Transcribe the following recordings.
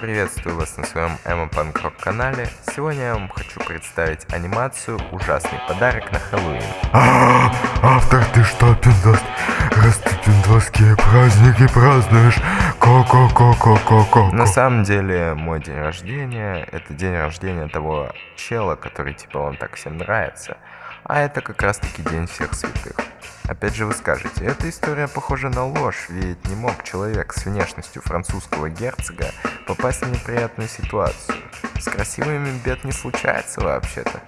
Приветствую вас на своем Эмма Панк Рок канале. Сегодня я вам хочу представить анимацию «Ужасный подарок на Хэллоуин». А, автор, ты что, пиндос? Раз ты пиндосские праздники празднуешь, ко-ко-ко-ко-ко-ко. На самом деле, мой день рождения – это день рождения того чела, который типа вам так всем нравится. А это как раз таки день всех святых. Опять же вы скажете, эта история похожа на ложь, ведь не мог человек с внешностью французского герцога попасть в неприятную ситуацию. С красивыми бед не случается вообще-то.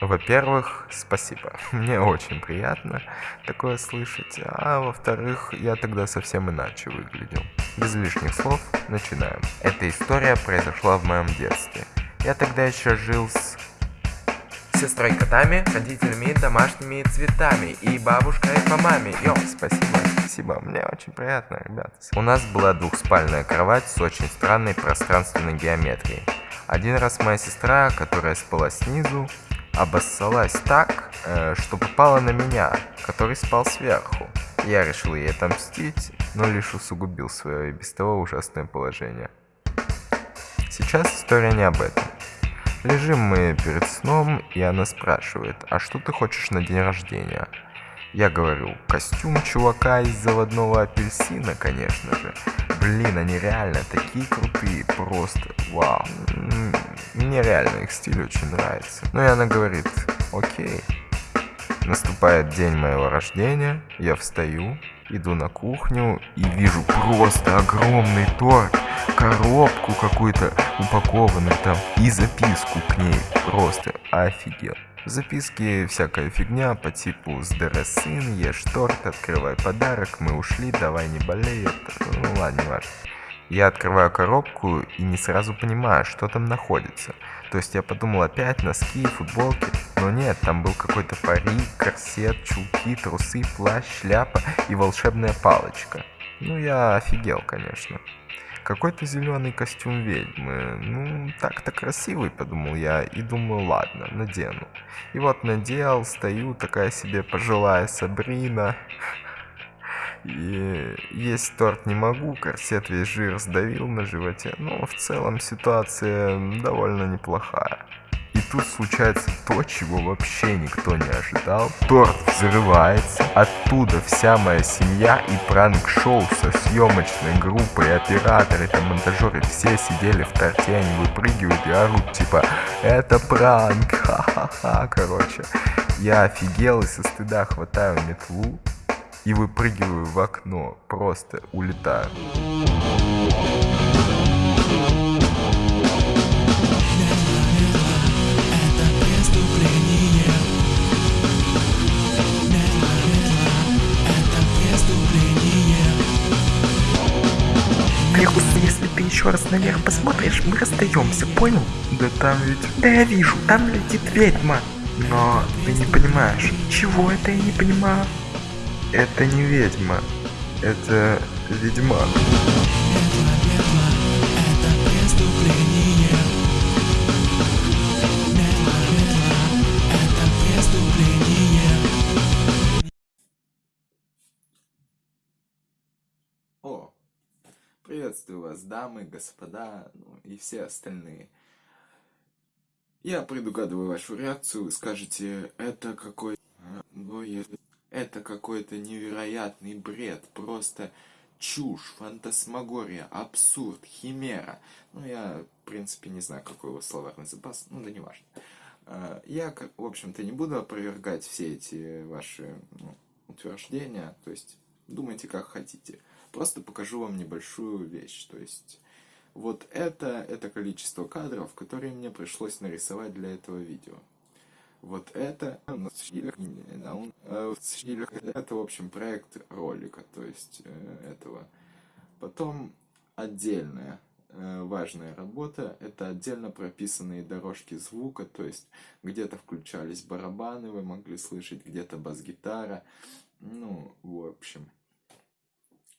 Во-первых, спасибо. Мне очень приятно такое слышать. А во-вторых, я тогда совсем иначе выглядел. Без лишних слов, начинаем. Эта история произошла в моем детстве. Я тогда еще жил с сестрой котами, родителями домашними цветами и бабушкой по маме. Йо, спасибо, спасибо, мне очень приятно, ребята. У нас была двухспальная кровать с очень странной пространственной геометрией. Один раз моя сестра, которая спала снизу, обоссалась так, э, что попала на меня, который спал сверху. Я решил ей отомстить, но лишь усугубил свое и без того ужасное положение. Сейчас история не об этом. Лежим мы перед сном, и она спрашивает, а что ты хочешь на день рождения? Я говорю, костюм чувака из заводного апельсина, конечно же. Блин, они реально такие крутые, просто вау. Мне реально их стиль очень нравится. Ну и она говорит, окей. Наступает день моего рождения, я встаю, иду на кухню и вижу просто огромный торт коробку какую-то упакованную там и записку к ней. Просто офигел. В записке всякая фигня по типу «Здоровый сын, ешь торт, открывай подарок, мы ушли, давай не болей». Ну ладно, не важно. Я открываю коробку и не сразу понимаю, что там находится. То есть я подумал опять носки, футболки, но нет, там был какой-то парик, корсет, чулки, трусы, плащ, шляпа и волшебная палочка. Ну я офигел, конечно. Какой-то зеленый костюм ведьмы. Ну, так-то красивый, подумал я, и думаю, ладно, надену. И вот надел, стою, такая себе пожилая Сабрина. Есть торт не могу, корсет весь жир сдавил на животе, но в целом ситуация довольно неплохая. И тут случается то, чего вообще никто не ожидал. Торт взрывается, оттуда вся моя семья и пранк-шоу со съемочной группой, операторы, там монтажеры, все сидели в торте, они выпрыгивают и орут, типа, это пранк, ха-ха-ха, короче. Я офигел и со стыда хватаю метлу и выпрыгиваю в окно, просто улетаю. Лехус, если ты еще раз наверх посмотришь, мы расстаемся, понял? Да там ведь... Да я вижу, там летит ведьма. Но ты не понимаешь, Чего это я не понимаю? Это не ведьма, это ведьмак. О, приветствую вас, дамы, господа, ну и все остальные. Я предугадываю вашу реакцию, вы скажете, это какой... Это какой-то невероятный бред, просто чушь, фантасмагория, абсурд, химера. Ну, я, в принципе, не знаю, какой у вас словарный запас, ну да не важно. А, я, в общем-то, не буду опровергать все эти ваши ну, утверждения, то есть думайте как хотите. Просто покажу вам небольшую вещь, то есть вот это, это количество кадров, которые мне пришлось нарисовать для этого видео. Вот это, это, в общем, проект ролика, то есть этого. Потом отдельная важная работа, это отдельно прописанные дорожки звука, то есть где-то включались барабаны, вы могли слышать, где-то бас-гитара, ну, в общем,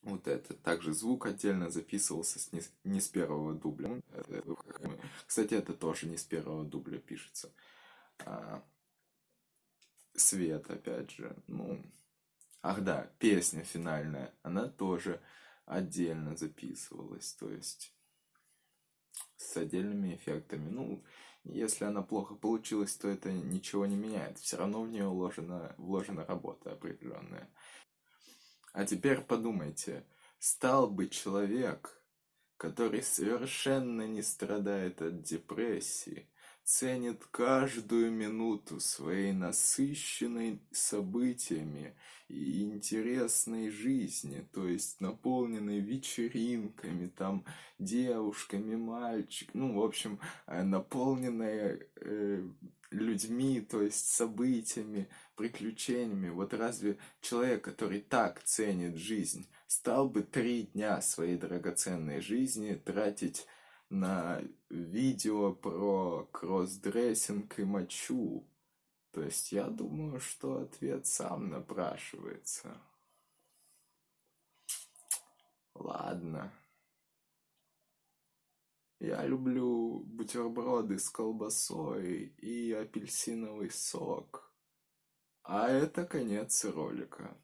вот это. Также звук отдельно записывался с не, не с первого дубля. Кстати, это тоже не с первого дубля пишется. Свет, опять же. Ну, ах да, песня финальная. Она тоже отдельно записывалась, то есть с отдельными эффектами. Ну, если она плохо получилась, то это ничего не меняет. Все равно в нее вложена, вложена работа определенная. А теперь подумайте, стал бы человек, который совершенно не страдает от депрессии, ценит каждую минуту своей насыщенной событиями и интересной жизни, то есть наполненной вечеринками, там, девушками, мальчик, ну, в общем, э, наполненной э, людьми, то есть событиями, приключениями. Вот разве человек, который так ценит жизнь, стал бы три дня своей драгоценной жизни тратить на видео про кроссдрессинг и мочу. То есть я думаю, что ответ сам напрашивается. Ладно. Я люблю бутерброды с колбасой и апельсиновый сок. А это конец ролика.